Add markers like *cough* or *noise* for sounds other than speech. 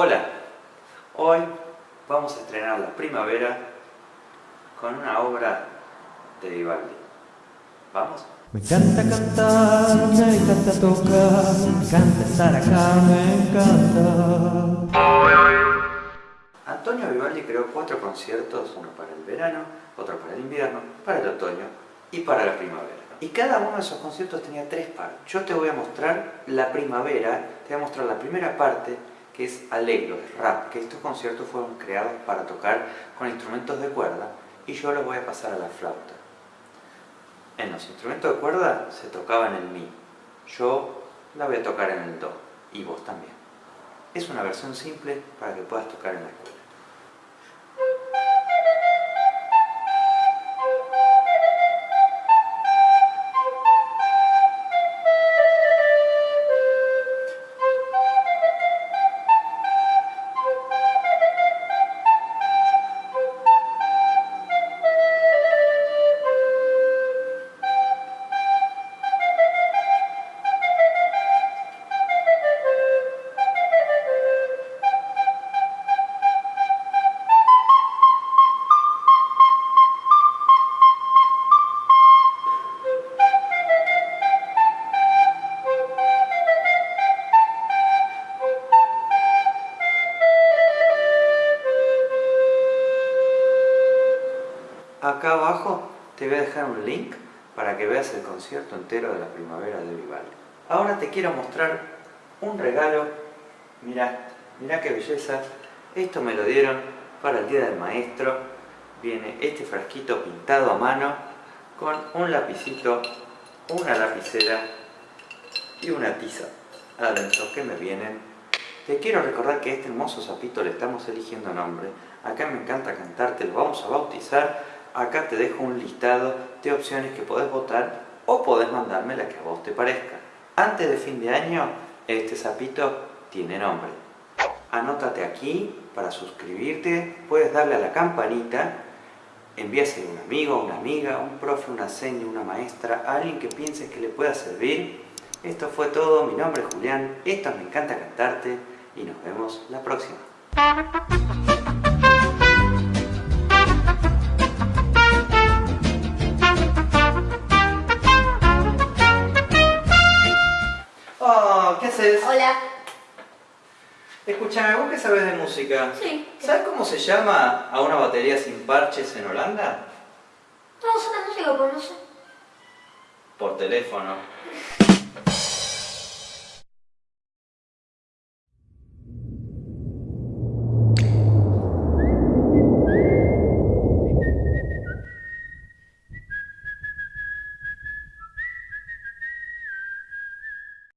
Hola, hoy vamos a estrenar la primavera con una obra de Vivaldi. ¿Vamos? Me encanta cantar, me encanta tocar, me encanta estar acá, me encanta. Antonio Vivaldi creó cuatro conciertos, uno para el verano, otro para el invierno, para el otoño y para la primavera. Y cada uno de esos conciertos tenía tres partes. Yo te voy a mostrar la primavera, te voy a mostrar la primera parte que es alegro, es rap, que estos conciertos fueron creados para tocar con instrumentos de cuerda y yo los voy a pasar a la flauta. En los instrumentos de cuerda se tocaba en el mi, yo la voy a tocar en el do y vos también. Es una versión simple para que puedas tocar en la escuela. Acá abajo te voy a dejar un link para que veas el concierto entero de la primavera de Vivaldi. Ahora te quiero mostrar un regalo. Mira, mira qué belleza. Esto me lo dieron para el Día del Maestro. Viene este frasquito pintado a mano con un lapicito, una lapicera y una tiza adentro que me vienen. Te quiero recordar que este hermoso sapito le estamos eligiendo nombre. Acá me encanta cantarte, lo vamos a bautizar acá te dejo un listado de opciones que podés votar o podés mandarme la que a vos te parezca. Antes de fin de año, este sapito tiene nombre. Anótate aquí para suscribirte, puedes darle a la campanita, envíaselo a un amigo, una amiga, un profe, una seña, una maestra, alguien que pienses que le pueda servir. Esto fue todo, mi nombre es Julián, esto me encanta cantarte y nos vemos la próxima. ¿Qué haces? Hola. Escúchame, ¿vos qué sabes de música? Sí. ¿Sabes cómo se llama a una batería sin parches en Holanda? No la música, pues no sé. Por teléfono. *laughs*